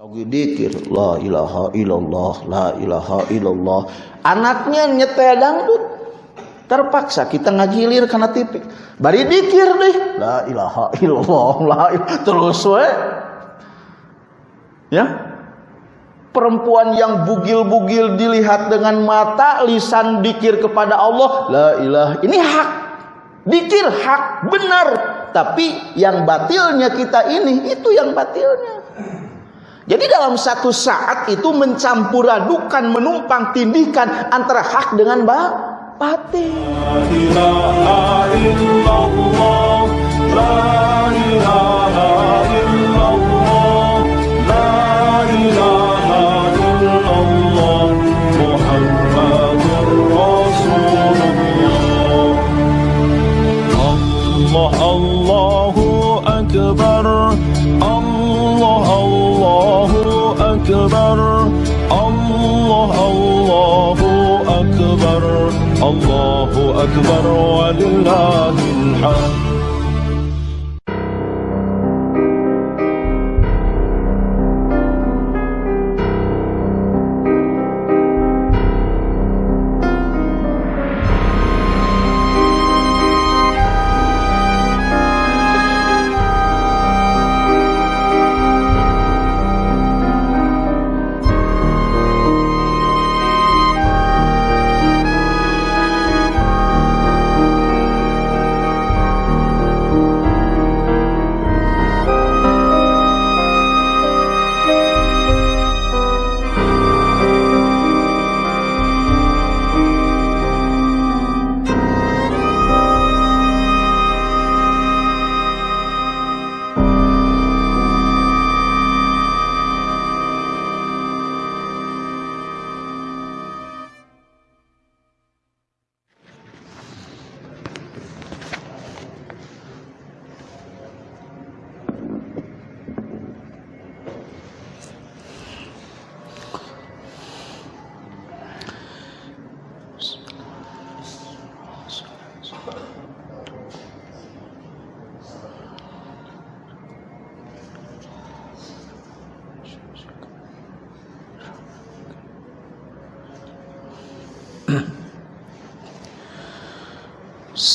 lagi dikir la ilaha illallah la ilaha illallah. Anaknya nyetel dangdut. Terpaksa kita ngajilir karena tipik bari dikir deh. La ilaha illallah la terus we. Ya. Perempuan yang bugil-bugil dilihat dengan mata lisan dikir kepada Allah. La ilaha ini hak. Dikir hak benar. Tapi yang batilnya kita ini itu yang batilnya jadi dalam satu saat itu mencampur adukan, menumpang tindihkan antara hak dengan batin. الله أكبر ولله الحمد.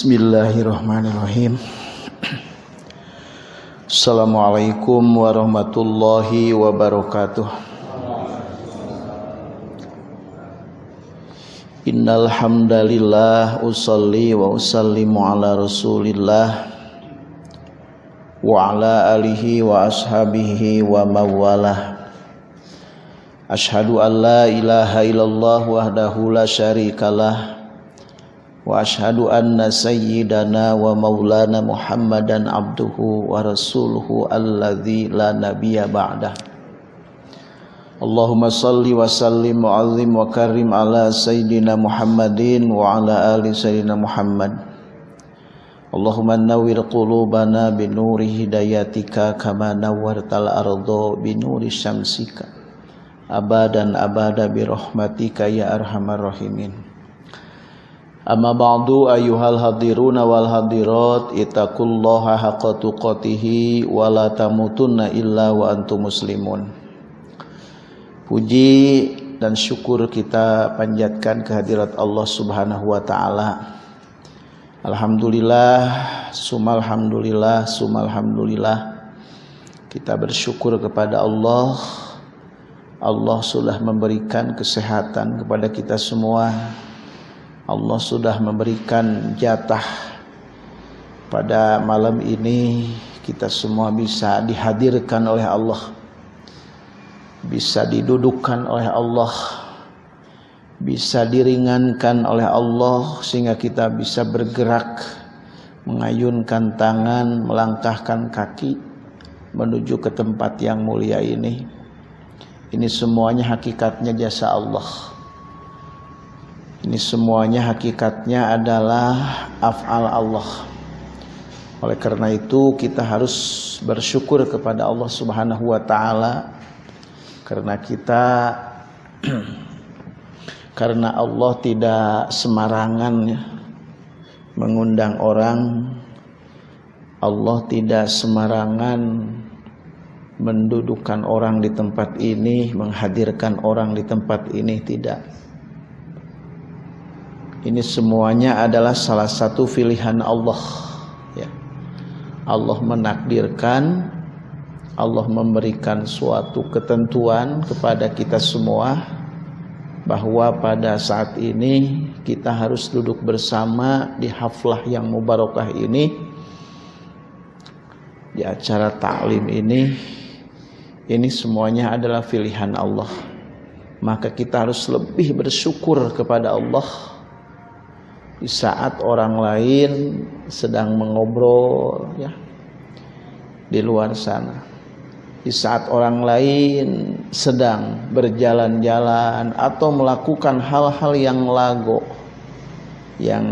Bismillahirrahmanirrahim. Assalamualaikum warahmatullahi wabarakatuh. Innal hamdalillah usalli wa usallimu ala Rasulillah wa ala alihi wa ashabihi wa mawalah. Ashhadu an la ilaha illallah wahdahu la syarikalah wa ashhadu anna sayyidana wa maulana muhammadan abduhu wa rasuluhu alladzi la nabiyya ba'dah Allahumma salli wa sallim wa azim wa karim ala sayyidina muhammadin wa ala ali sayyidina muhammad Allahumma nawwir qulubana bi nuri hidayatika kama nawwartal ardo Amma ba'du ayyuhal hadiruna wal hadirat ittaqullaha haqqa tuqatih wa la tamutunna illa wa antum muslimun. Puji dan syukur kita panjatkan kehadirat Allah Subhanahu wa taala. Alhamdulillah, sumalhamdulillah, sumalhamdulillah. Kita bersyukur kepada Allah. Allah sudah memberikan kesehatan kepada kita semua Allah sudah memberikan jatah pada malam ini. Kita semua bisa dihadirkan oleh Allah. Bisa didudukkan oleh Allah. Bisa diringankan oleh Allah sehingga kita bisa bergerak mengayunkan tangan melangkahkan kaki menuju ke tempat yang mulia ini. Ini semuanya hakikatnya jasa Allah ini semuanya hakikatnya adalah af'al Allah. Oleh karena itu kita harus bersyukur kepada Allah Subhanahu wa taala karena kita karena Allah tidak semarangan ya, mengundang orang Allah tidak semarangan mendudukkan orang di tempat ini, menghadirkan orang di tempat ini tidak. Ini semuanya adalah salah satu pilihan Allah. Ya. Allah menakdirkan, Allah memberikan suatu ketentuan kepada kita semua bahwa pada saat ini kita harus duduk bersama di haflah yang mubarakah ini di acara taklim ini ini semuanya adalah pilihan Allah. Maka kita harus lebih bersyukur kepada Allah di saat orang lain sedang mengobrol ya di luar sana. Di saat orang lain sedang berjalan-jalan atau melakukan hal-hal yang lago yang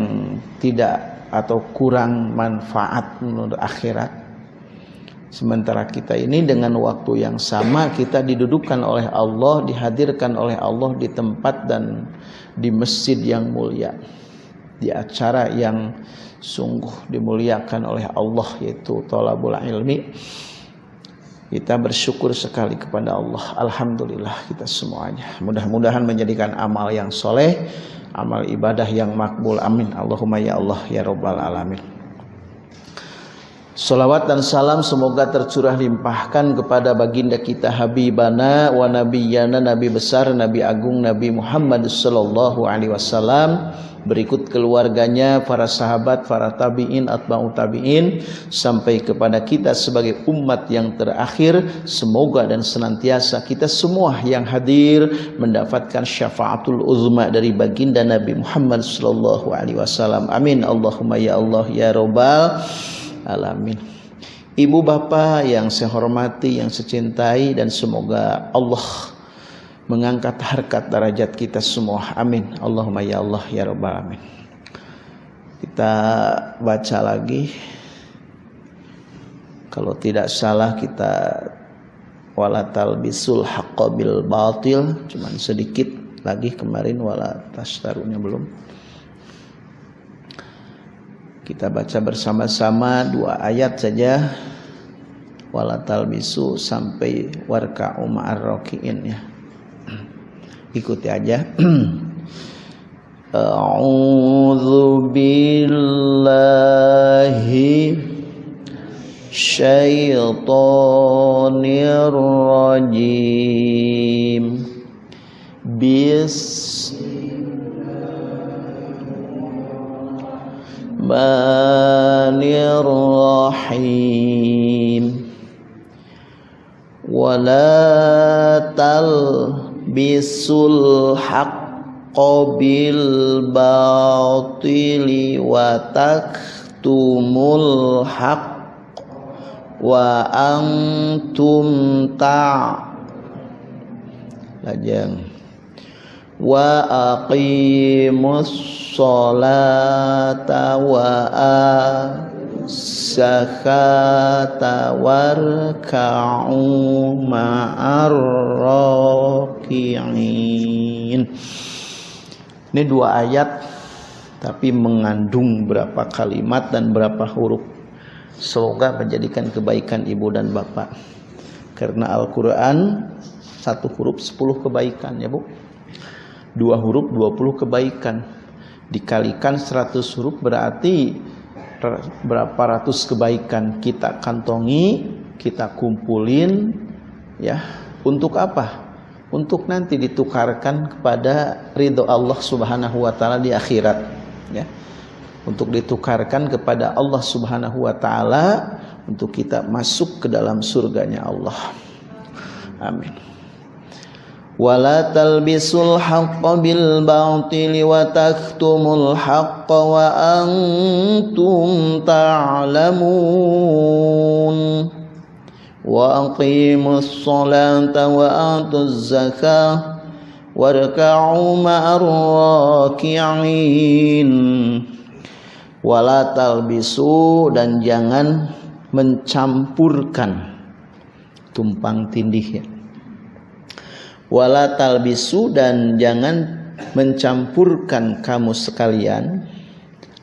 tidak atau kurang manfaat menurut akhirat Sementara kita ini dengan waktu yang sama kita didudukkan oleh Allah, dihadirkan oleh Allah di tempat dan di masjid yang mulia. Di acara yang sungguh dimuliakan oleh Allah yaitu tolabul ilmi. Kita bersyukur sekali kepada Allah. Alhamdulillah kita semuanya. Mudah-mudahan menjadikan amal yang soleh, amal ibadah yang makbul. Amin. Allahumma ya Allah ya Rabbal Alamin. Salawat dan salam semoga tercurah limpahkan kepada baginda kita Habibana wa nabiyana Nabi besar Nabi agung Nabi Muhammad sallallahu alaihi wasallam. Berikut keluarganya para sahabat para tabi'in atba'u tabi'in sampai kepada kita sebagai umat yang terakhir. Semoga dan senantiasa kita semua yang hadir mendapatkan syafaatul uzma dari baginda Nabi Muhammad sallallahu alaihi wasallam. Amin. Allahumma ya Allah ya rabbal alamin. Ibu bapak yang saya hormati, yang saya cintai dan semoga Allah mengangkat harkat derajat kita semua. Amin. Allahumma ya Allah ya rabbal alamin. Kita baca lagi. Kalau tidak salah kita wala talbisul haqqo bil batil cuman sedikit lagi kemarin wala tastarunya belum. Kita baca bersama-sama dua ayat saja. Wala talbisu sampai warka umar rokiin ya. Ikuti aja. A'udzu billahi syaitonir rajim. Bismillahirrahmanirrahim. الرحمن الرحيم ولا تلبسوا الحق بالباطل وتكتموا الحق وأنتم تعلمون wa aqimus salata wa zakata warka'u ma'ar ini dua ayat tapi mengandung berapa kalimat dan berapa huruf. Semoga menjadikan kebaikan ibu dan bapak. Karena Al-Quran satu huruf sepuluh kebaikan ya bu dua huruf 20 kebaikan. Dikalikan 100 huruf berarti berapa ratus kebaikan kita kantongi kita kumpulin ya. Untuk apa? Untuk nanti ditukarkan kepada ridho Allah Subhanahu wa taala di akhirat ya. Untuk ditukarkan kepada Allah Subhanahu wa taala untuk kita masuk ke dalam surganya Allah. Amin ولا تلبسوا الحق بالباطل وتكتموا الحق وأنتم تعلمون وأقيموا الصلاة وآتوا الزكاة واركعوا مع الراكعين wala talbisu dan jangan mencampurkan tumpang tindih ya wala talbisu dan jangan mencampurkan kamu sekalian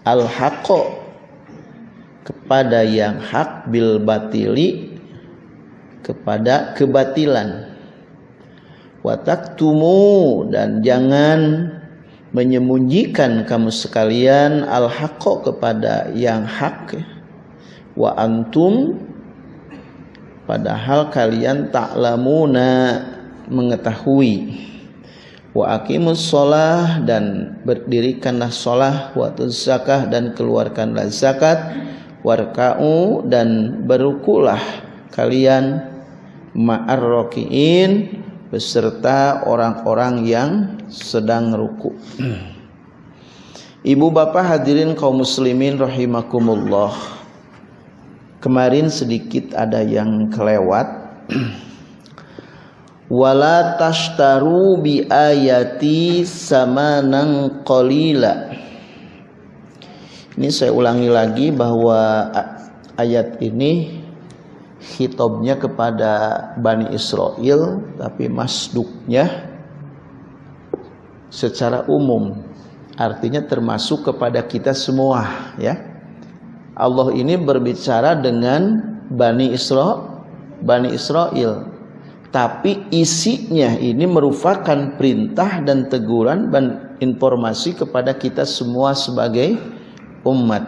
al haqo kepada yang hak bil batili kepada kebatilan. Wataktumu dan jangan menyembunyikan kamu sekalian al haqqo kepada yang hak. Wa antum padahal kalian taklamuna mengetahui wa aqimus sholah dan berdirikanlah sholah wa zakah dan keluarkanlah zakat warka'u dan berukulah kalian ma'ar rokiin beserta orang-orang yang sedang ruku. Ibu bapak hadirin kaum muslimin rahimakumullah. Kemarin sedikit ada yang kelewat. Wala tashtaru bi ayati samanan qalila. Ini saya ulangi lagi bahwa ayat ini hitobnya kepada Bani Israel tapi masduknya secara umum. Artinya termasuk kepada kita semua ya. Allah ini berbicara dengan Bani Israel Bani Israel tapi isinya ini merupakan perintah dan teguran dan informasi kepada kita semua sebagai umat.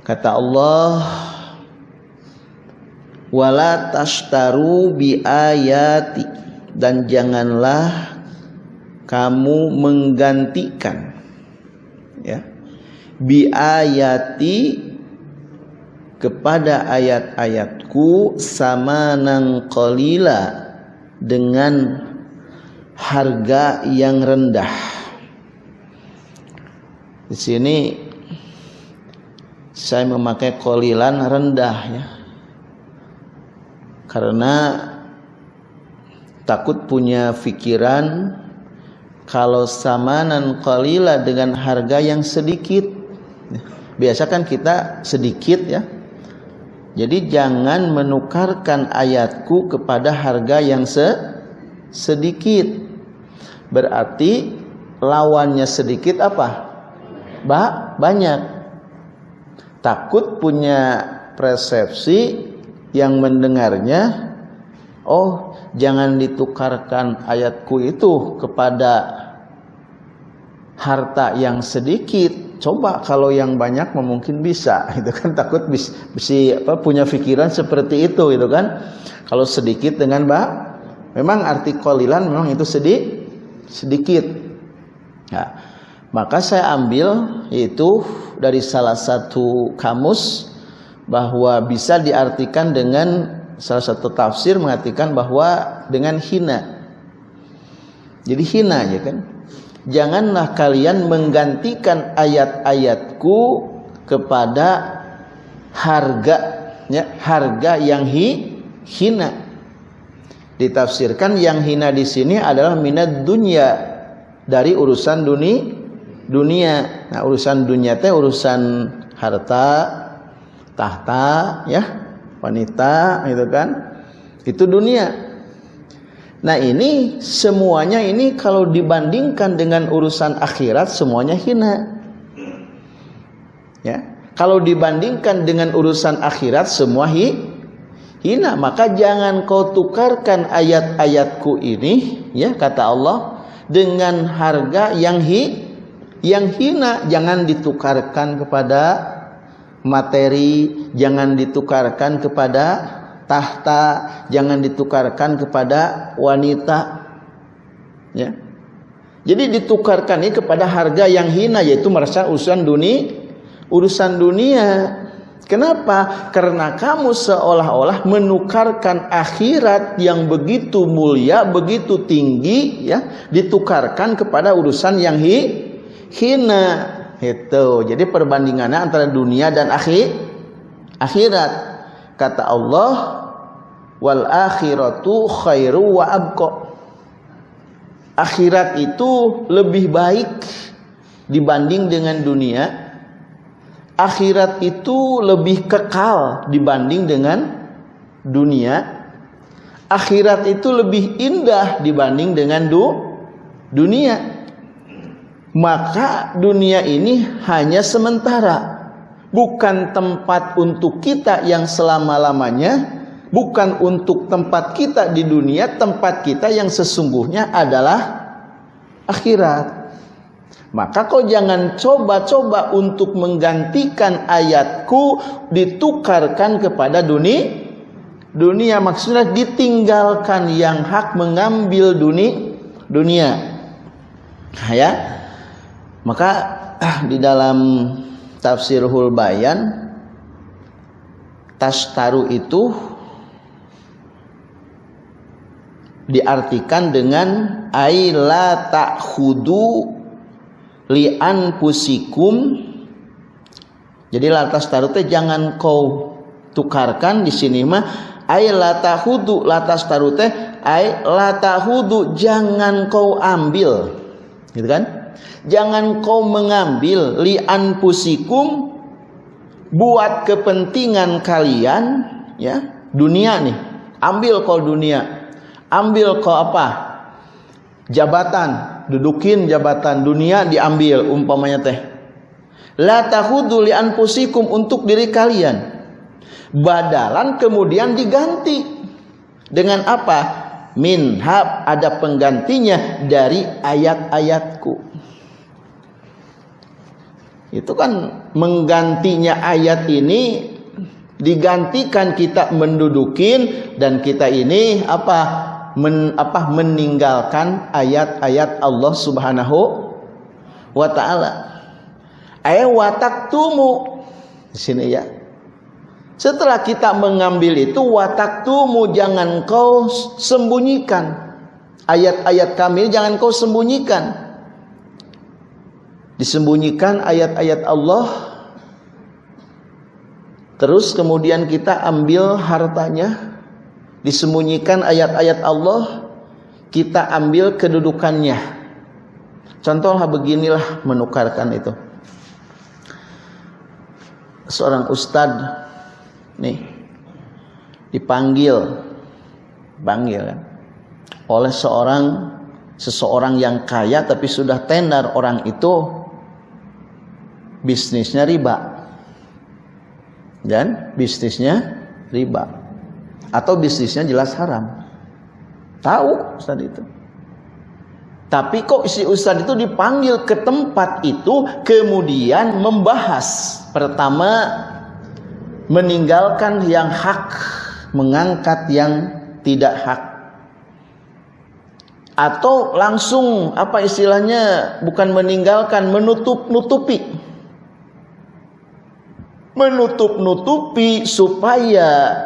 Kata Allah wala tashtaru bi ayati dan janganlah kamu menggantikan ya bi ayati kepada ayat-ayatku sama nang qalila dengan harga yang rendah. Di sini saya memakai kolilan rendah ya. Karena takut punya pikiran kalau samanan qalila dengan harga yang sedikit. Biasa kan kita sedikit ya jadi jangan menukarkan ayatku kepada harga yang se sedikit. Berarti lawannya sedikit apa? Ba banyak. Takut punya persepsi yang mendengarnya oh jangan ditukarkan ayatku itu kepada harta yang sedikit coba kalau yang banyak mungkin bisa itu kan takut bisa apa punya pikiran seperti itu itu kan kalau sedikit dengan mbak memang arti kolilan memang itu sedih sedikit ya maka saya ambil itu dari salah satu kamus bahwa bisa diartikan dengan salah satu tafsir mengartikan bahwa dengan hina. Jadi hina ya kan. Janganlah kalian menggantikan ayat-ayatku kepada harga ya, harga yang hi, hina. Ditafsirkan yang hina di sini adalah minat dunia dari urusan dunia dunia. Nah, urusan dunia teh urusan harta, tahta ya wanita gitu kan itu dunia nah ini semuanya ini kalau dibandingkan dengan urusan akhirat semuanya hina. Ya. Kalau dibandingkan dengan urusan akhirat semua hi, hina. Maka jangan kau tukarkan ayat-ayatku ini ya kata Allah dengan harga yang hi yang hina. Jangan ditukarkan kepada materi jangan ditukarkan kepada tahta, jangan ditukarkan kepada wanita. Ya. Jadi ditukarkan ini kepada harga yang hina yaitu merasa urusan dunia, urusan dunia. Kenapa? Karena kamu seolah-olah menukarkan akhirat yang begitu mulia, begitu tinggi ya, ditukarkan kepada urusan yang hi, hina. Itu. Jadi perbandingannya antara dunia dan akhir akhirat. Kata Allah, wal akhiratu khairu wa abqa. Akhirat itu lebih baik dibanding dengan dunia. Akhirat itu lebih kekal dibanding dengan dunia. Akhirat itu lebih indah dibanding dengan du dunia maka dunia ini hanya sementara bukan tempat untuk kita yang selama-lamanya bukan untuk tempat kita di dunia, tempat kita yang sesungguhnya adalah akhirat. Maka kau jangan coba-coba untuk menggantikan ayatku ditukarkan kepada dunia. Dunia maksudnya ditinggalkan yang hak mengambil dunia dunia. Ya. Maka ah, di dalam tafsirul bayan tastaru itu diartikan dengan aila ta'khudu li'an pusikum jadi latas tarute jangan kau tukarkan di sini mah ay latahudu latas tarute ay latahudu jangan kau ambil. Gitu kan? Jangan kau mengambil li'an pusikum buat kepentingan kalian ya dunia nih. Ambil kau dunia ambil kau apa jabatan dudukin jabatan dunia diambil umpamanya teh. La tahudu li anfusikum untuk diri kalian. Badalan kemudian diganti. Dengan apa? Minhab ada penggantinya dari ayat-ayatku. Itu kan menggantinya ayat ini digantikan kita mendudukin dan kita ini apa men, apa meninggalkan ayat-ayat Allah Subhanahu wa taala. Ay wataktumu di sini ya. Setelah kita mengambil itu wataktumu jangan kau sembunyikan. Ayat-ayat kami jangan kau sembunyikan. Disembunyikan ayat-ayat Allah Terus kemudian kita ambil hartanya disembunyikan ayat-ayat Allah kita ambil kedudukannya. Contohlah beginilah menukarkan itu. Seorang ustad nih dipanggil panggil kan oleh seorang seseorang yang kaya tapi sudah tenar orang itu bisnisnya riba. Dan bisnisnya riba atau bisnisnya jelas haram. Tahu Ustaz itu. Tapi kok si Ustaz itu dipanggil ke tempat itu kemudian membahas pertama meninggalkan yang hak, mengangkat yang tidak hak. Atau langsung apa istilahnya bukan meninggalkan menutup-nutupi. Menutup-nutupi supaya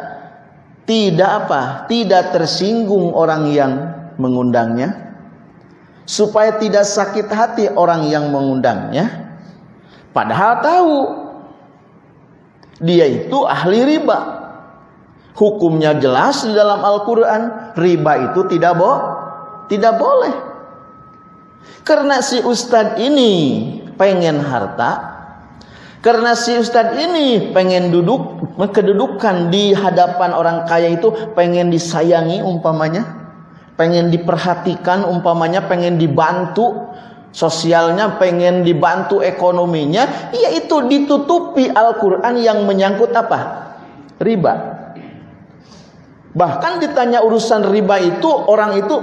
tidak apa? Tidak tersinggung orang yang mengundangnya. Supaya tidak sakit hati orang yang mengundangnya. Padahal tahu dia itu ahli riba. Hukumnya jelas di dalam Al-Qur'an, riba itu tidak bo tidak boleh. Karena si ustadz ini pengen harta, karena si ustadz ini pengen duduk kedudukan di hadapan orang kaya itu pengen disayangi umpamanya, pengen diperhatikan umpamanya, pengen dibantu sosialnya, pengen dibantu ekonominya, yaitu ditutupi Al-Qur'an yang menyangkut apa? Riba. Bahkan ditanya urusan riba itu orang itu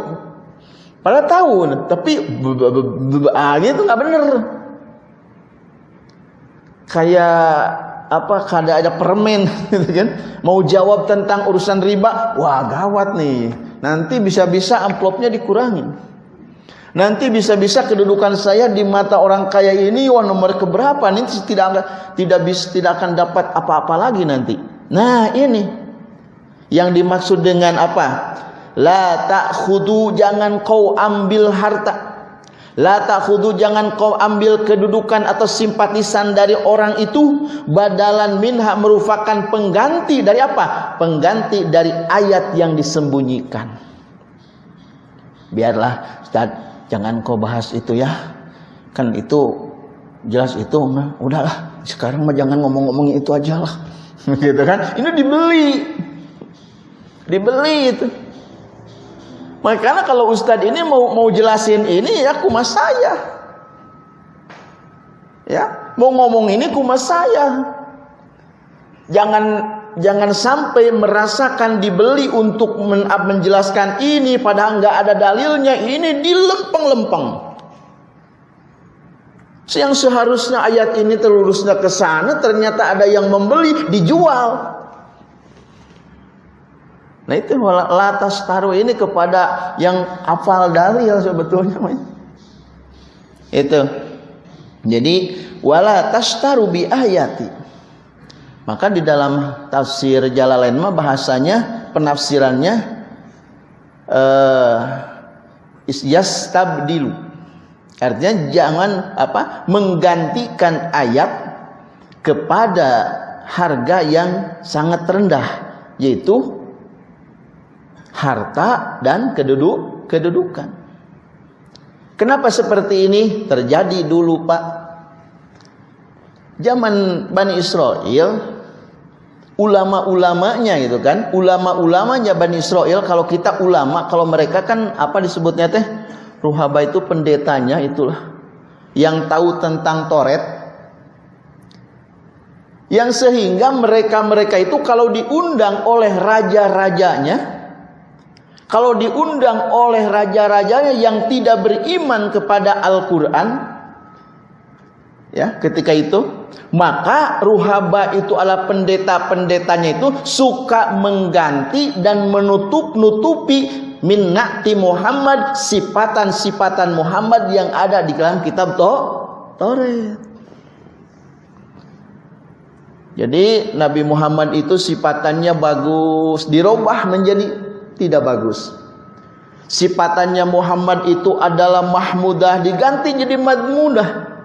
pada tahu, tapi ah, gitu nggak bener kayak apa kada ada permen gitu kan? Mau jawab tentang urusan riba wah gawat nih. Nanti bisa-bisa amplopnya dikurangi nanti bisa-bisa kedudukan saya di mata orang kaya ini wah nomor keberapa nih? Tidak tidak bisa tidak akan dapat apa-apa lagi nanti. Nah ini. Yang dimaksud dengan apa? La ta'khudu jangan kau ambil harta La ta'khudhu jangan kau ambil kedudukan atau simpatisan dari orang itu badalan minha merupakan pengganti dari apa? Pengganti dari ayat yang disembunyikan. Biarlah Ustaz, jangan kau bahas itu ya. Kan itu jelas itu mah udahlah. Sekarang mah jangan ngomong-ngomongin itu aja lah. gitu kan? Ini dibeli. Dibeli itu. Makanya kalau Ustadz ini mau mau jelasin ini ya kumas saya. Ya, mau ngomong ini kumas saya. Jangan jangan sampai merasakan dibeli untuk men menjelaskan ini padahal nggak ada dalilnya ini dilempeng-lempeng. Yang seharusnya ayat ini terurusnya ke sana ternyata ada yang membeli dijual. Nah itu latas taruh ini kepada yang hafal dalil sebetulnya. Itu. Jadi wala tastaru bi ayati. Maka di dalam tafsir Jalalain mah bahasanya penafsirannya eh yastabdilu. Artinya jangan apa? menggantikan ayat kepada harga yang sangat rendah yaitu harta dan keduduk kedudukan. Kenapa seperti ini terjadi dulu Pak? Zaman Bani Israel ulama-ulamanya gitu kan ulama-ulamanya Bani Israel kalau kita ulama kalau mereka kan apa disebutnya teh ruhaba itu pendetanya itulah yang tahu tentang Toret yang sehingga mereka-mereka itu kalau diundang oleh raja-rajanya kalau diundang oleh raja-rajanya yang tidak beriman kepada Al-Quran, ya ketika itu, maka ruhaba itu adalah pendeta-pendetanya itu suka mengganti dan menutup-nutupi minnati Muhammad, sifatan-sifatan Muhammad yang ada di dalam kitab Taurat. Jadi Nabi Muhammad itu sifatannya bagus, dirubah menjadi tidak bagus. Sipatannya Muhammad itu adalah mahmudah diganti jadi madmudah.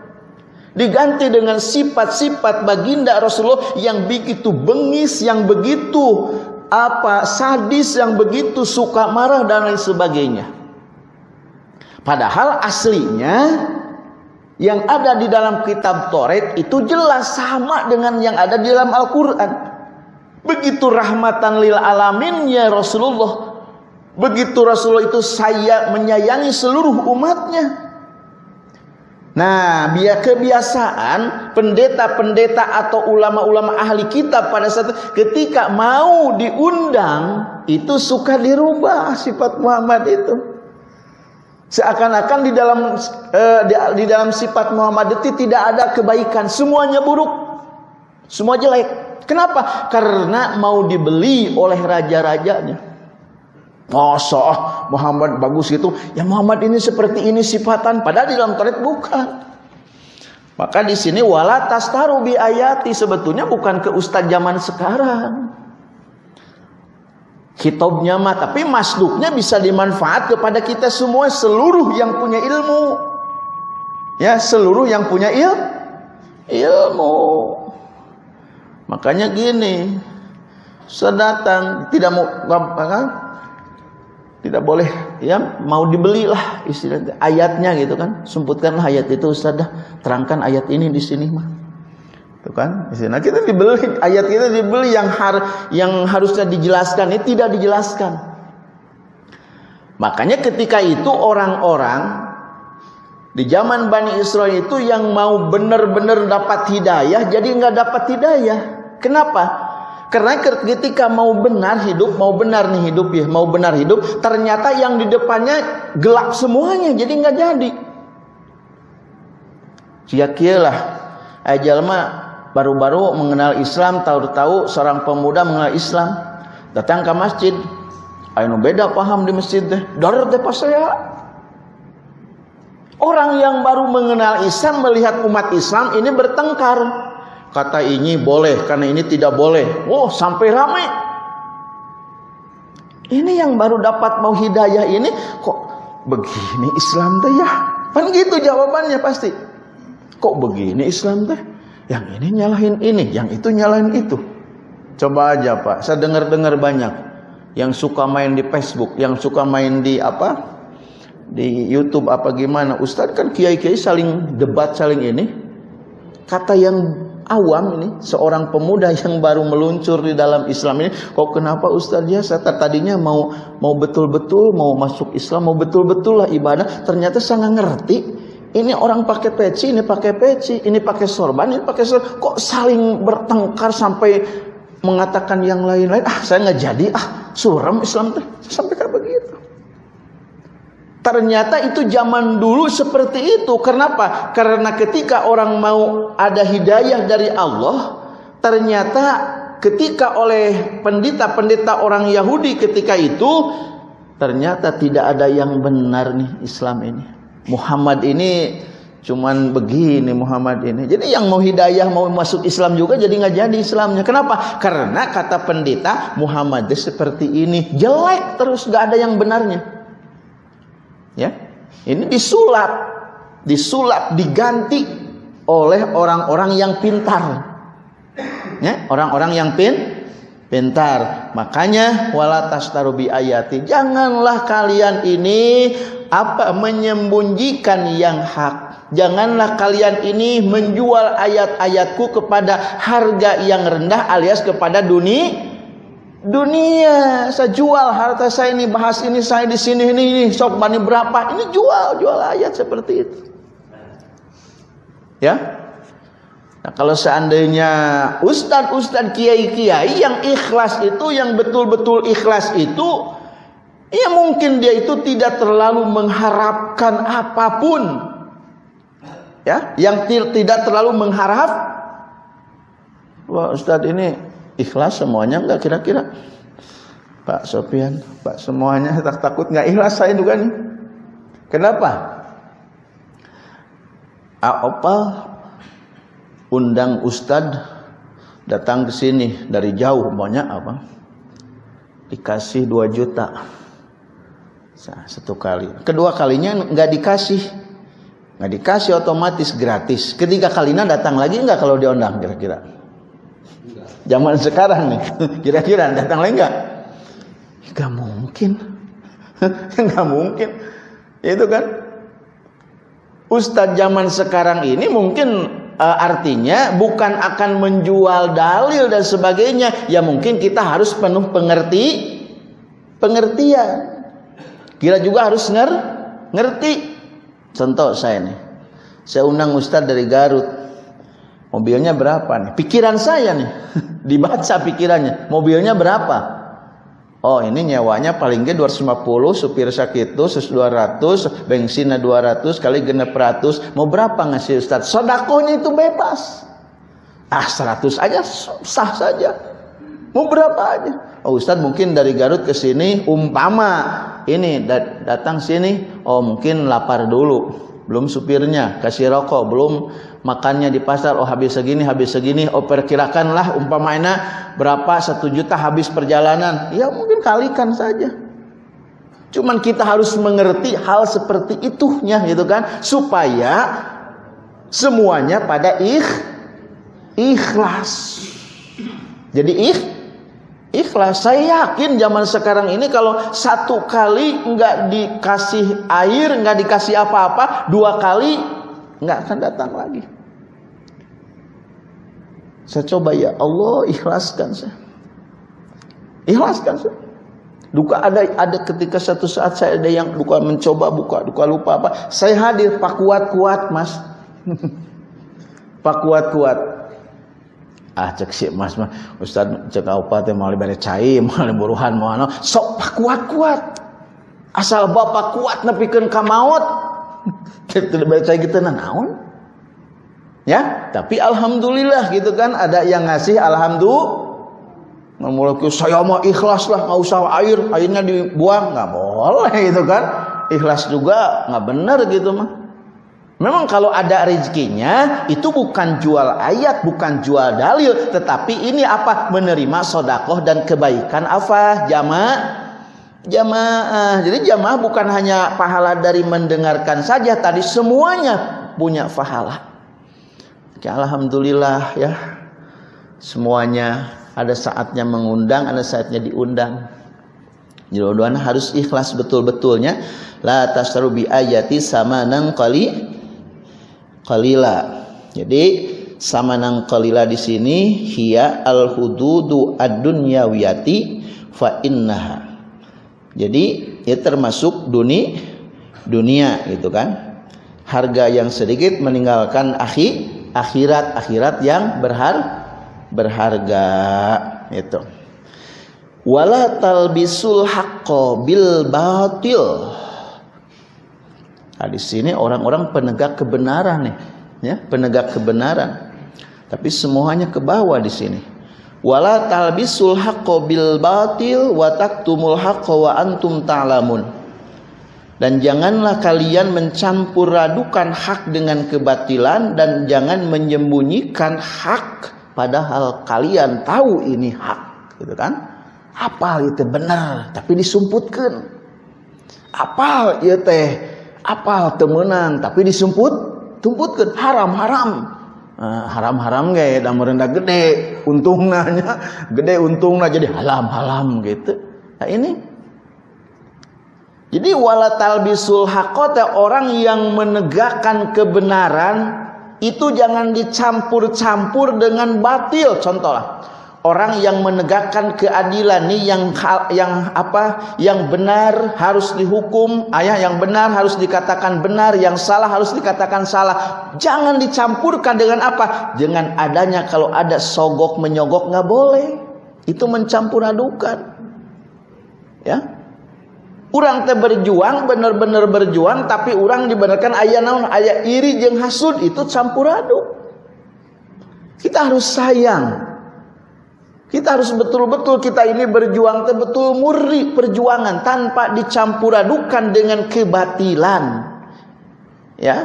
Diganti dengan sifat-sifat baginda Rasulullah yang begitu bengis, yang begitu apa sadis, yang begitu suka marah dan lain sebagainya. Padahal aslinya yang ada di dalam kitab Taurat itu jelas sama dengan yang ada di dalam Al-Qur'an. Begitu rahmatan lil alaminnya Rasulullah. Begitu Rasulullah itu saya menyayangi seluruh umatnya. Nah, biar kebiasaan pendeta-pendeta atau ulama-ulama ahli kitab pada saat ketika mau diundang itu suka dirubah sifat Muhammad itu. Seakan-akan di dalam eh, di, di dalam sifat Muhammad itu tidak ada kebaikan, semuanya buruk. Semua jelek. Kenapa? Karena mau dibeli oleh raja-rajanya. Masa oh, Muhammad bagus gitu. Ya Muhammad ini seperti ini sifatan. Padahal di dalam Taurat bukan. Maka di sini wala tastaru bi ayati sebetulnya bukan ke ustaz zaman sekarang. Hitobnya mah tapi masduknya bisa dimanfaat kepada kita semua seluruh yang punya ilmu. Ya, seluruh yang punya il ilmu. Makanya gini, sedatang tidak mau apa? Tidak boleh ya mau dibelilah istilahnya ayatnya gitu kan. Semputkanlah ayat itu Ustaz terangkan ayat ini di sini mah. Itu kan nah kita dibeli ayat kita dibeli yang har yang harusnya dijelaskan ini tidak dijelaskan. Makanya ketika itu orang-orang di zaman Bani Israel itu yang mau benar-benar dapat hidayah jadi nggak dapat hidayah. Kenapa? Karena ketika mau benar hidup, mau benar nih hidup ya, mau benar hidup, ternyata yang di depannya gelap semuanya, jadi nggak jadi. Sia lah, ajal mah baru-baru mengenal Islam, tahu-tahu seorang pemuda mengenal Islam, datang ke masjid, ayo beda paham di masjid deh, darat deh pas saya, Orang yang baru mengenal Islam melihat umat Islam ini bertengkar. Kata ini boleh, karena ini tidak boleh. Oh, sampai ramai. Ini yang baru dapat mau hidayah ini kok begini Islam teh ya? Kan gitu jawabannya pasti. Kok begini Islam teh? Yang ini nyalahin ini, yang itu nyalahin itu. Coba aja Pak, saya dengar-dengar banyak yang suka main di Facebook, yang suka main di apa? di YouTube apa gimana Ustadz kan kiai-kiai saling debat saling ini kata yang awam ini seorang pemuda yang baru meluncur di dalam Islam ini kok kenapa Ustadz ya saya tadinya mau mau betul-betul mau masuk Islam mau betul-betul lah ibadah ternyata saya nggak ngerti. Ini orang pakai peci ini pakai peci ini pakai sorban ini pakai sorban. Kok saling bertengkar sampai mengatakan yang lain-lain, ah saya nggak jadi, ah suram Islam teh. Sampai kayak begitu. Ternyata itu zaman dulu seperti itu. Kenapa? Karena ketika orang mau ada hidayah dari Allah, ternyata ketika oleh pendeta-pendeta orang Yahudi ketika itu ternyata tidak ada yang benar nih Islam ini. Muhammad ini cuman begini Muhammad ini. Jadi yang mau hidayah mau masuk Islam juga jadi nggak jadi Islamnya. Kenapa? Karena kata pendeta Muhammad seperti ini jelek terus nggak ada yang benarnya. Ya. Ini disulap, disulap, diganti oleh orang-orang yang pintar. Ya, orang-orang yang pin pintar. Makanya wala tastarubi ayati. Janganlah kalian ini apa menyembunyikan yang hak. Janganlah kalian ini menjual ayat-ayatku kepada harga yang rendah alias kepada dunia dunia saya jual harta saya ini bahas ini saya di sini ini, ini sok bani berapa. Ini jual jual ayat seperti itu. Ya? Nah kalau seandainya ustad ustad kiai kiai yang ikhlas itu yang betul betul ikhlas itu ya mungkin dia itu tidak terlalu mengharapkan apa pun. Ya? Yang tidak terlalu mengharap wah ustad ini ikhlas semuanya enggak kira-kira? Pak Sopian Pak semuanya tak takut. Enggak ikhlas saya juga nih. Kenapa? Apa undang Ustad datang ke sini dari jauh. Banyak apa? Dikasih 2 juta. Satu kali. Kedua kalinya enggak dikasih. Enggak dikasih otomatis gratis. Ketiga kalinya datang lagi enggak kalau diundang kira-kira zaman sekarang nih. Kira-kira datang lagi nggak? Nggak mungkin. Nggak mungkin. Itu kan? Ustadz zaman sekarang ini mungkin uh, artinya bukan akan menjual dalil dan sebagainya. Ya mungkin kita harus penuh pengerti pengertian. Kira juga harus nger ngerti. Contoh saya nih. Saya undang Ustadz dari Garut Mobilnya berapa nih? Pikiran saya nih. Dibaca pikirannya. Mobilnya berapa? Oh ini nyewanya paling gede 250, supir sakit tuh 200, bensinnya 200 kali genep ratus. Mau berapa ngasih Ustaz? Sodakonya itu bebas. Ah 100 aja sah saja. Mau berapa aja? Oh Ustaz mungkin dari Garut ke sini umpama ini datang sini, oh mungkin lapar dulu. Belum supirnya, kasih rokok, belum makannya di pasar oh habis segini habis segini oh perkirakanlah umpamanya berapa satu juta habis perjalanan. Ya mungkin kalikan saja. Cuman kita harus mengerti hal seperti itunya gitu kan? Supaya semuanya pada ikh ikhlas. Jadi ikh ikhlas. Saya yakin zaman sekarang ini kalau satu kali nggak dikasih air nggak dikasih apa-apa dua kali nggak akan datang lagi saya coba ya Allah ikhlaskan saya. Ikhlaskan saya. Duka ada ada ketika satu saat saya ada yang duka mencoba buka, duka lupa apa. Saya hadir Pak kuat kuat Mas. Pak kuat kuat. Ah cek si Mas mah Ustaz cek apa teh mau bare cai, mau buruhan mau ano. Sok Pak kuat kuat. Asal Bapak kuat nepikeun ka maut. Kita baca gitu naon? Ya, tapi alhamdulillah gitu kan ada yang ngasih alhamdulillah. Memulai saya mau ikhlas lah, nggak usah air, airnya dibuang nggak boleh gitu kan. Ikhlas juga nggak benar gitu mah. Memang kalau ada rezekinya itu bukan jual ayat, bukan jual dalil, tetapi ini apa? Menerima sodakoh dan kebaikan apa? Jamaah jamaah. Jadi jamaah bukan hanya pahala dari mendengarkan saja tadi semuanya punya pahala. Ya, Alhamdulillah ya semuanya ada saatnya mengundang, ada saatnya diundang. Jodohan harus ikhlas betul-betulnya. La tasru bi ayati samanan qali qalila. Jadi samanan qalila di sini hiya al hududu ad-dunyawiyati fa innaha. Jadi ya termasuk duni dunia gitu kan. Harga yang sedikit meninggalkan akhir akhirat-akhirat yang berhar berharga. itu wala talbisul haqqo bil batil. Nah, di sini orang-orang penegak kebenaran nih ya penegak kebenaran. Tapi semuanya ke bawah di sini. Wala talbisul haqqo bil batil wa taktumul haqqo wa antum ta'lamun dan janganlah kalian mencampur radukan hak dengan kebatilan dan jangan menyembunyikan hak padahal kalian tahu ini hak gitu kan? Apa itu benar tapi disumputkan. Apa ya teh apa temenang tapi disumput tumputkan. Haram haram uh, haram haram gak dan merendah gede untung nanya gede untung jadi halam halam gitu. Nah ini jadi wala talbisul hakota orang yang menegakkan kebenaran itu jangan dicampur-campur dengan batil. Contohlah orang yang menegakkan keadilan nih yang yang apa yang benar harus dihukum ayah yang benar harus dikatakan benar yang salah harus dikatakan salah. Jangan dicampurkan dengan apa? Dengan adanya kalau ada sogok menyogok nggak boleh. Itu mencampur adukan. Ya orang teh berjuang benar-benar berjuang tapi orang dibenarkan ayah naon ayah iri jeng hasud itu campur aduk kita harus sayang kita harus betul-betul kita ini berjuang betul murni perjuangan tanpa dicampur adukan dengan kebatilan. Ya,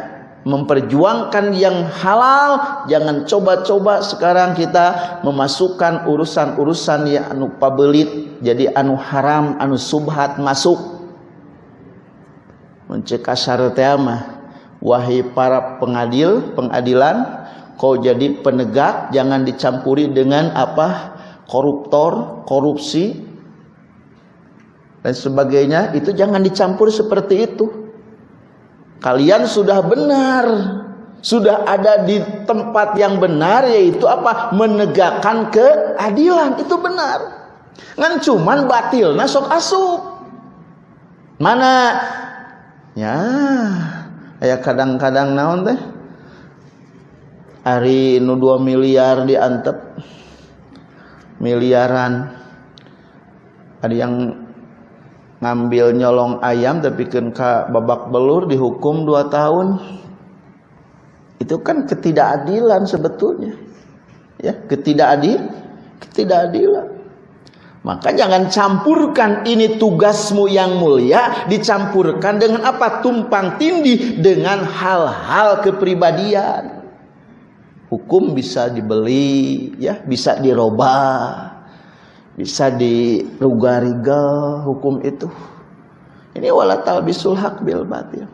memperjuangkan yang halal, jangan coba-coba sekarang kita memasukkan urusan-urusan yang anu pabelit jadi anu haram, anu subhat masuk. Mencegah syarat mah wahai para pengadil, pengadilan, kau jadi penegak jangan dicampuri dengan apa? koruptor, korupsi dan sebagainya itu jangan dicampur seperti itu. Kalian sudah benar, sudah ada di tempat yang benar yaitu apa? Menegakkan keadilan itu benar. Ngan cuman batil nasok asup. Mana? Ya, ya kadang-kadang naon teh? Hari nu 2 miliar diantep miliaran. Ada yang ngambil nyolong ayam tapi kan babak belur dihukum dua tahun. Itu kan ketidakadilan sebetulnya. Ya ketidakadil ketidakadilan maka jangan campurkan ini tugasmu yang mulia dicampurkan dengan apa tumpang tindih dengan hal-hal kepribadian Hukum bisa dibeli, ya, bisa dirubah, bisa diruga-riga hukum itu. Ini wala talbisul haq bil batil.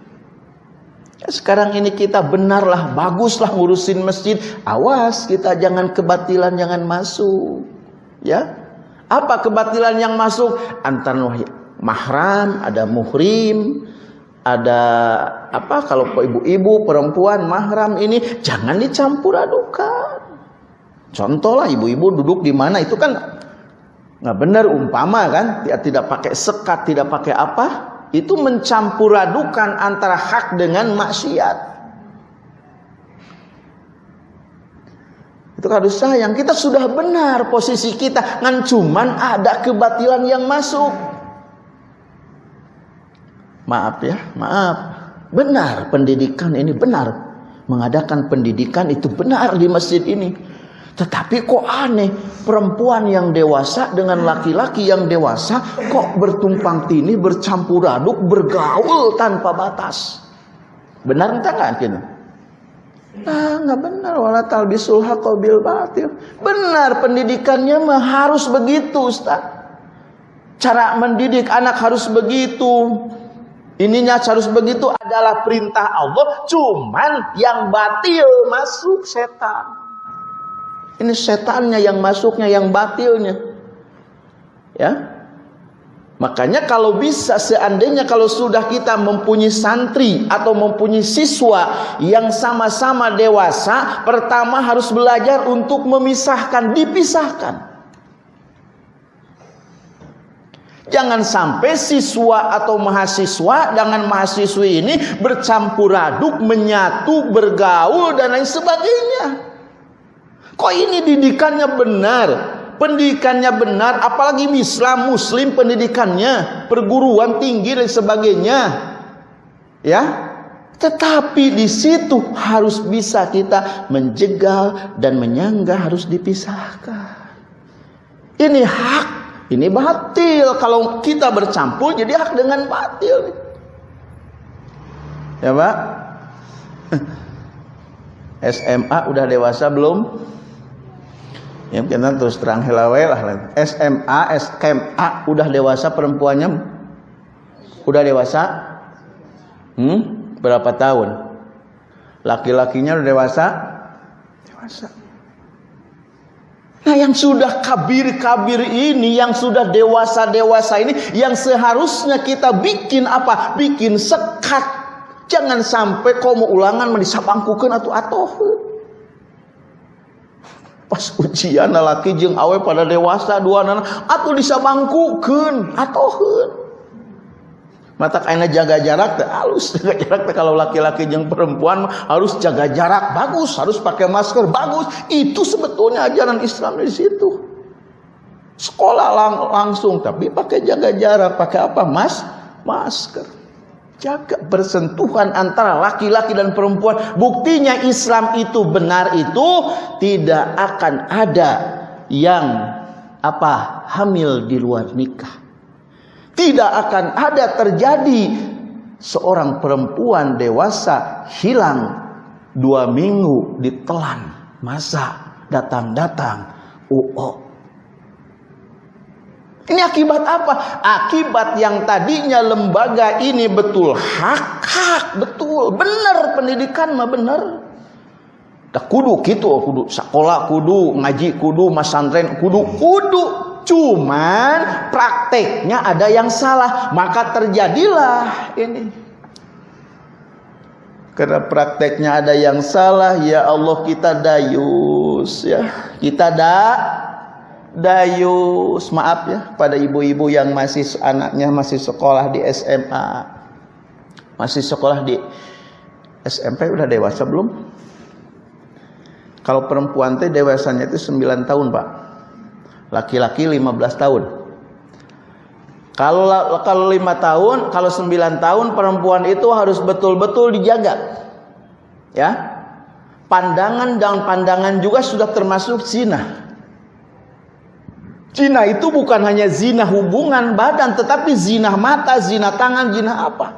Ya, sekarang ini kita benarlah, baguslah ngurusin masjid. Awas kita jangan kebatilan jangan masuk. Ya. Apa kebatilan yang masuk? Antara mahram, ada muhrim, ada apa? Kalau ibu-ibu perempuan mahram ini jangan dicampur adukan. Contoh lah ibu-ibu duduk di mana itu kan nggak benar umpama kan? Tidak pakai sekat tidak pakai apa? Itu mencampur adukan antara hak dengan maksiat itu sayang kita sudah benar posisi kita ngan cuman ada kebatilan yang masuk Maaf ya, maaf. Benar pendidikan ini benar. Mengadakan pendidikan itu benar di masjid ini. Tetapi kok aneh, perempuan yang dewasa dengan laki-laki yang dewasa kok bertumpang tindih, bercampur aduk, bergaul tanpa batas. Benar entah nggak? Nah, nggak benar wala talbisul bil batil. Benar pendidikannya mah harus begitu, Ustaz. Cara mendidik anak harus begitu. Ininya harus begitu adalah perintah Allah, cuman yang batil masuk setan. Ini setannya yang masuknya, yang batilnya. Ya. Makanya kalau bisa seandainya kalau sudah kita mempunyai santri atau mempunyai siswa yang sama-sama dewasa, pertama harus belajar untuk memisahkan, dipisahkan. Jangan sampai siswa atau mahasiswa dengan mahasiswi ini bercampur aduk, menyatu, bergaul dan lain sebagainya. Kok ini didikannya benar? Pendidikannya benar, apalagi Islam Muslim pendidikannya, perguruan tinggi dan sebagainya. Ya, tetapi di situ harus bisa kita menjegal dan menyangga harus dipisahkan. Ini hak, ini batil. Kalau kita bercampur jadi hak dengan batil. Ya Pak? SMA udah dewasa belum? Ya kita terus terang helawe lah. SMA, SMA udah dewasa perempuannya? Udah dewasa? Hmm? Berapa tahun? Laki-lakinya udah dewasa? Dewasa. Nah yang sudah kabir-kabir ini, yang sudah dewasa-dewasa ini, yang seharusnya kita bikin apa? Bikin sekat. Jangan sampai kau mau ulangan disabangkukan atau atau pas ujian laki jeng awe pada dewasa dua anak atau disabangkukan atau mata kaina jaga jarak teh halus jaga jarak kalau laki-laki yang perempuan harus jaga jarak bagus. Harus pakai masker bagus. Itu sebetulnya ajaran Islam di situ. Sekolah lang langsung tapi pakai jaga jarak pakai apa? Mas masker jaga bersentuhan antara laki-laki dan perempuan. Buktinya Islam itu benar itu tidak akan ada yang apa hamil di luar nikah. Tidak akan ada terjadi seorang perempuan dewasa hilang dua minggu ditelan. Masa datang-datang? Oh, Ini akibat apa? Akibat yang tadinya lembaga ini betul hak, hak, betul, benar pendidikan mah benar. Dah kudu gitu, kudu sekolah kudu, ngaji kudu, masantren kudu, kudu. Cuman prakteknya ada yang salah, maka terjadilah ini. Karena prakteknya ada yang salah, ya Allah kita dayus ya. Kita da dayus, maaf ya pada ibu-ibu yang masih anaknya masih sekolah di SMA. Masih sekolah di SMP udah dewasa belum? Kalau perempuan teh dewasanya itu 9 tahun, Pak. Laki-laki 15 tahun. Kalau kalau 5 tahun, kalau 9 tahun perempuan itu harus betul-betul dijaga. Ya. Pandangan dan pandangan juga sudah termasuk zina. Zina itu bukan hanya zina hubungan badan, tetapi zina mata, zina tangan, zina apa?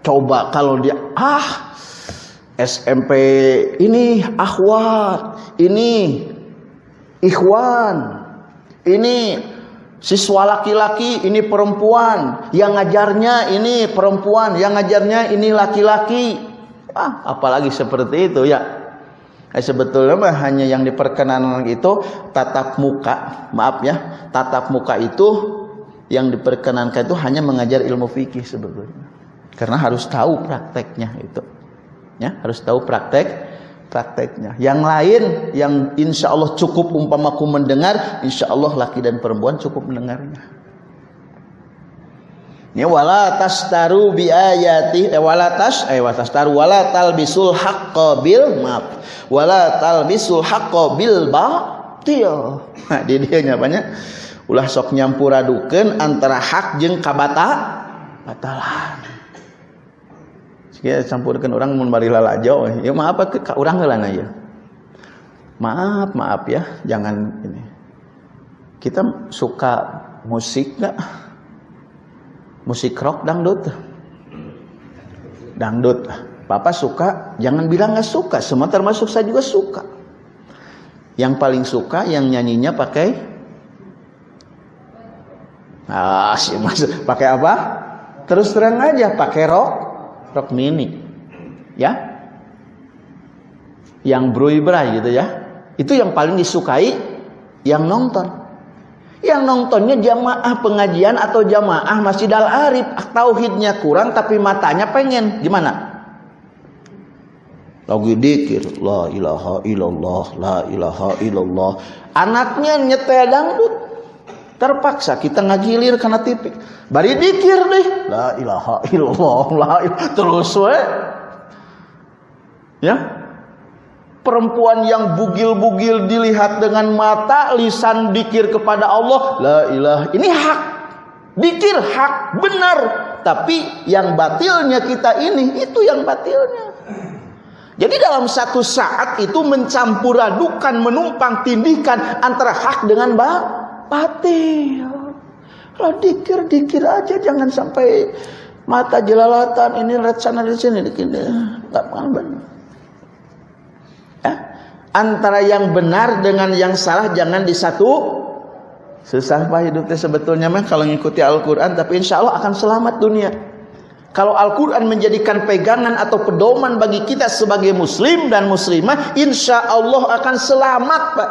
Coba kalau dia ah SMP ini akhwat, ini ikhwan. Ini siswa laki-laki, ini perempuan. Yang ngajarnya ini perempuan, yang ngajarnya ini laki-laki. Ah, apalagi seperti itu ya. Eh, sebetulnya mah hanya yang diperkenankan itu tatap muka. Maaf ya, tatap muka itu yang diperkenankan itu hanya mengajar ilmu fikih sebetulnya. Karena harus tahu prakteknya itu. Ya, harus tahu praktek prakteknya. Yang lain yang insya Allah cukup umpamaku mendengar, insya Allah laki dan perempuan cukup mendengarnya. Ini wala tastaru bi ayati eh, wala tas eh wala tastaru wala talbisul haqqo bil maaf wala talbisul haqqo bil batil. Nah, di dia nyapanya ulah sok nyampuradukeun antara hak jeung kabata batalan ya campurkan orang mun bari lalajo ya maaf ke orang heulana ya. Maaf maaf ya. Jangan ini. Kita suka musik nggak musik rock dangdut. Dangdut. Papa suka jangan bilang nggak suka. Semua termasuk saya juga suka. Yang paling suka yang nyanyinya pakai? Ah sih pakai apa? Terus terang aja pakai rock. Rok mini. Ya? Yang brui-brai gitu ya. Itu yang paling disukai yang nonton yang nontonnya jamaah pengajian atau jamaah Masjid Al Arif tauhidnya kurang tapi matanya pengen. Gimana? Lagi dikir la ilaha illallah la ilaha illallah. Anaknya nyetel dangdut. Terpaksa kita ngagilir karena tipik bari dikir deh. La ilaha illallah la ilaha terus we. Ya perempuan yang bugil-bugil dilihat dengan mata, lisan dikir kepada Allah, la ilah. Ini hak. Dikir hak benar, tapi yang batilnya kita ini itu yang batilnya. Jadi dalam satu saat itu mencampur adukan, menumpang tindihkan antara hak dengan ba batil. Kalau dikir dikir aja jangan sampai mata jelalatan ini lihat sana di sini dikit nggak benar. Antara yang benar dengan yang salah jangan disatu. Susah pak hidupnya sebetulnya mah kalau ngikuti Al-Quran tapi insya Allah akan selamat dunia. Kalau Al-Quran menjadikan pegangan atau pedoman bagi kita sebagai muslim dan muslimah, insya Allah akan selamat pak.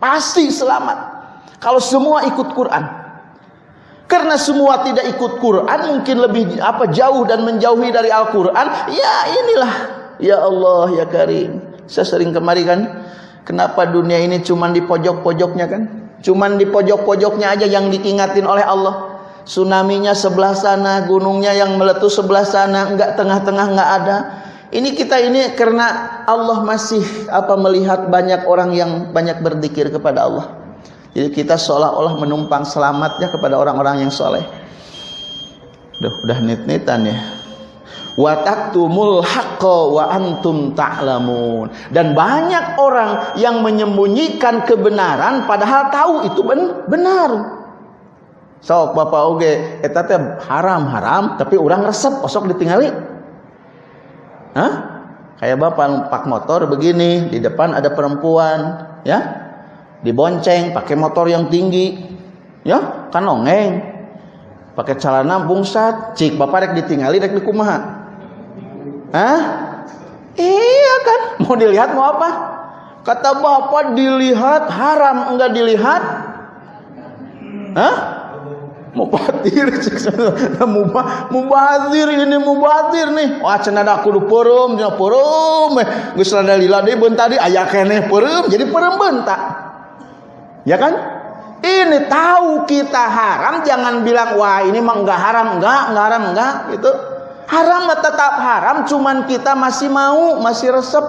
Pasti selamat. Kalau semua ikut Quran. Karena semua tidak ikut Quran, mungkin lebih apa jauh dan menjauhi dari Al-Quran. Ya inilah, ya Allah ya Karim. Saya sering kemari kan, kenapa dunia ini cuma di pojok-pojoknya kan? Cuman di pojok-pojoknya aja yang diingatin oleh Allah. Tsunaminya sebelah sana, gunungnya yang meletus sebelah sana, enggak tengah-tengah enggak ada. Ini kita ini karena Allah masih apa melihat banyak orang yang banyak berzikir kepada Allah. Jadi kita seolah-olah menumpang selamatnya kepada orang-orang yang soleh. Duh, udah nit-nitan ya. Wa taktumul wa antum ta'lamun. Dan banyak orang yang menyembunyikan kebenaran padahal tahu itu benar. So, Bapak oge eta teh haram-haram tapi orang resep osok ditinggali. Hah? Kayak Bapak pak motor begini, di depan ada perempuan, ya? Dibonceng pakai motor yang tinggi. Ya, kan nongeng. Pakai celana bungsat, cik Bapak rek ditinggali rek dikumaha. Hah? Iya kan? Mau dilihat mau apa? Kata Bapak dilihat haram enggak dilihat? Hah? Mubadir mubazir ini mubazir nih. Wah cenah da kudu peureum, cenah peureum. Geus rada lila deui beun tadi aya keneh peureum jadi peureum bentak. Ya kan? Ini tahu kita haram jangan bilang wah ini mah enggak haram, enggak, enggak haram, enggak gitu. Haram tetap haram cuman kita masih mau, masih resep.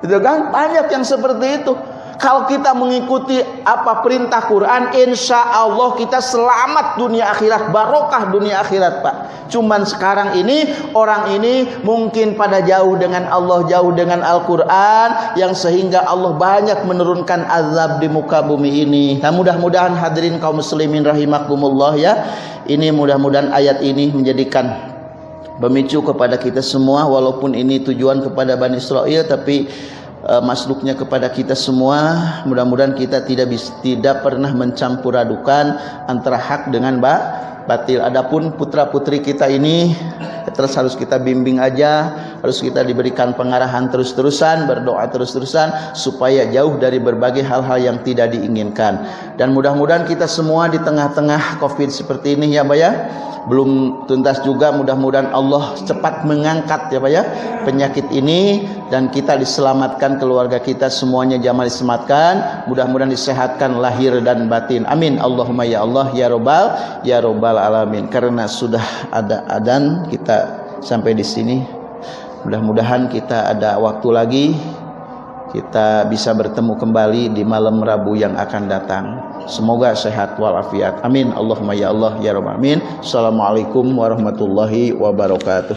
Gitu kan? Banyak yang seperti itu. Kalau kita mengikuti apa perintah Quran, insya Allah kita selamat dunia akhirat, barokah dunia akhirat, Pak. Cuman sekarang ini orang ini mungkin pada jauh dengan Allah, jauh dengan Al-Quran, yang sehingga Allah banyak menurunkan azab di muka bumi ini. Nah, mudah-mudahan hadirin kaum muslimin rahimakumullah ya. Ini mudah-mudahan ayat ini menjadikan pemicu kepada kita semua, walaupun ini tujuan kepada Bani Israel, tapi uh, masuknya kepada kita semua. Mudah-mudahan kita tidak tidak pernah mencampur adukan antara hak dengan ba, batil. Adapun putra-putri kita ini terus harus kita bimbing aja harus kita diberikan pengarahan terus-terusan berdoa terus-terusan supaya jauh dari berbagai hal-hal yang tidak diinginkan. Dan mudah-mudahan kita semua di tengah-tengah covid seperti ini ya Pak ya. Belum tuntas juga mudah-mudahan Allah cepat mengangkat ya Pak ya penyakit ini dan kita diselamatkan keluarga kita semuanya jamaah diselamatkan mudah-mudahan disehatkan lahir dan batin. Amin. Allahumma ya Allah ya robbal ya robbal alamin. Karena sudah ada adan kita sampai di sini. Mudah-mudahan kita ada waktu lagi. Kita bisa bertemu kembali di malam Rabu yang akan datang. Semoga sehat walafiat. Amin. Allahumma ya Allah ya Rabbal amin assalamualaikum warahmatullahi wabarakatuh.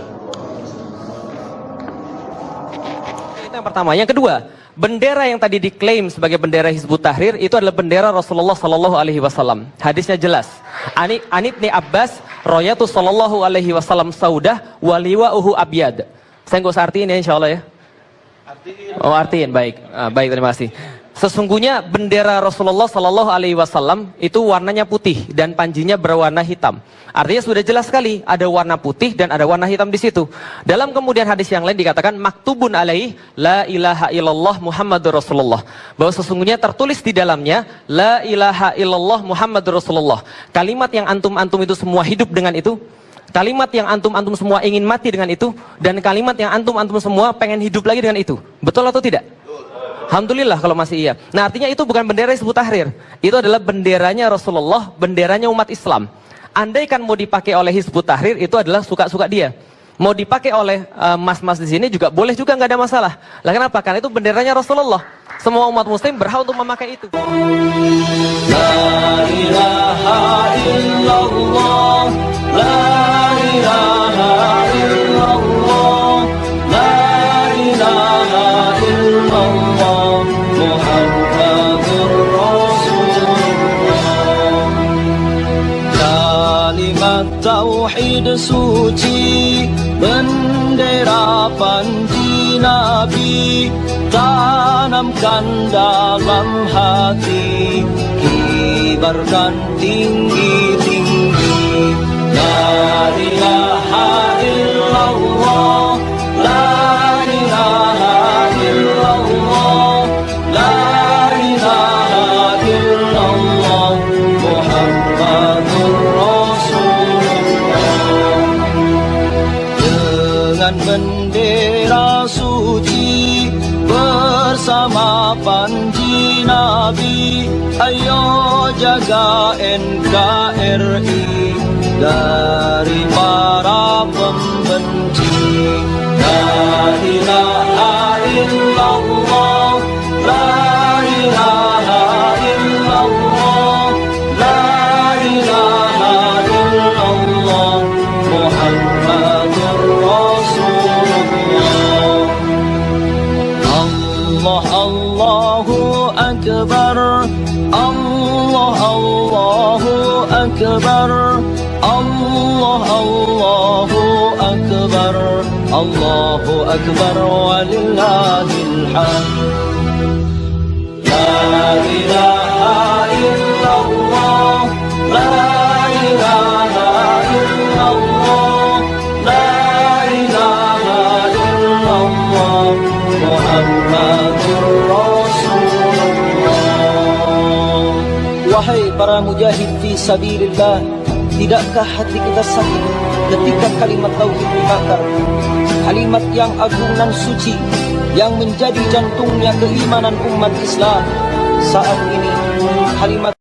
Yang pertama. Yang kedua bendera yang tadi diklaim sebagai bendera Hizbut Tahrir itu adalah bendera Rasulullah Sallallahu Alaihi Wasallam. Hadisnya jelas. Ani Anibni Abbas, Royatu Sallallahu Alaihi Wasallam Saudah, Waliwa Uhu Abiyad. Saya nggak usah artiin ya, insya Allah ya. Oh artiin, baik, ah, baik terima kasih. Sesungguhnya bendera Rasulullah Sallallahu Alaihi Wasallam itu warnanya putih dan panjinya berwarna hitam. Artinya sudah jelas sekali ada warna putih dan ada warna hitam di situ. Dalam kemudian hadis yang lain dikatakan maktubun alaih la ilaha illallah Muhammadur Rasulullah. Bahwa sesungguhnya tertulis di dalamnya la ilaha illallah Muhammadur Rasulullah. Kalimat yang antum-antum itu semua hidup dengan itu. Kalimat yang antum-antum semua ingin mati dengan itu dan kalimat yang antum-antum semua pengen hidup lagi dengan itu. Betul atau tidak? Alhamdulillah kalau masih iya. Nah artinya itu bukan bendera Hizbut Tahrir. Itu adalah benderanya Rasulullah, benderanya umat Islam. Andaikan mau dipakai oleh Hizbut Tahrir itu adalah suka-suka dia. mau dipakai oleh eh, mas-mas di sini juga boleh juga nggak ada masalah. Lah kenapa? Karena itu benderanya Rasulullah. Semua umat muslim berhak untuk memakai itu. Kalimat suci Bendera panji Nabi Tanamkan dalam hati. Kibarkan tinggi-tinggi La ilaha illallah jaga NKRI dari Mujahid fi sabilillah? Tidakkah hati kita sakit ketika kalimat tauhid dibakar? Kalimat yang agung dan suci Yang menjadi jantungnya keimanan umat Islam. Saat ini kalimat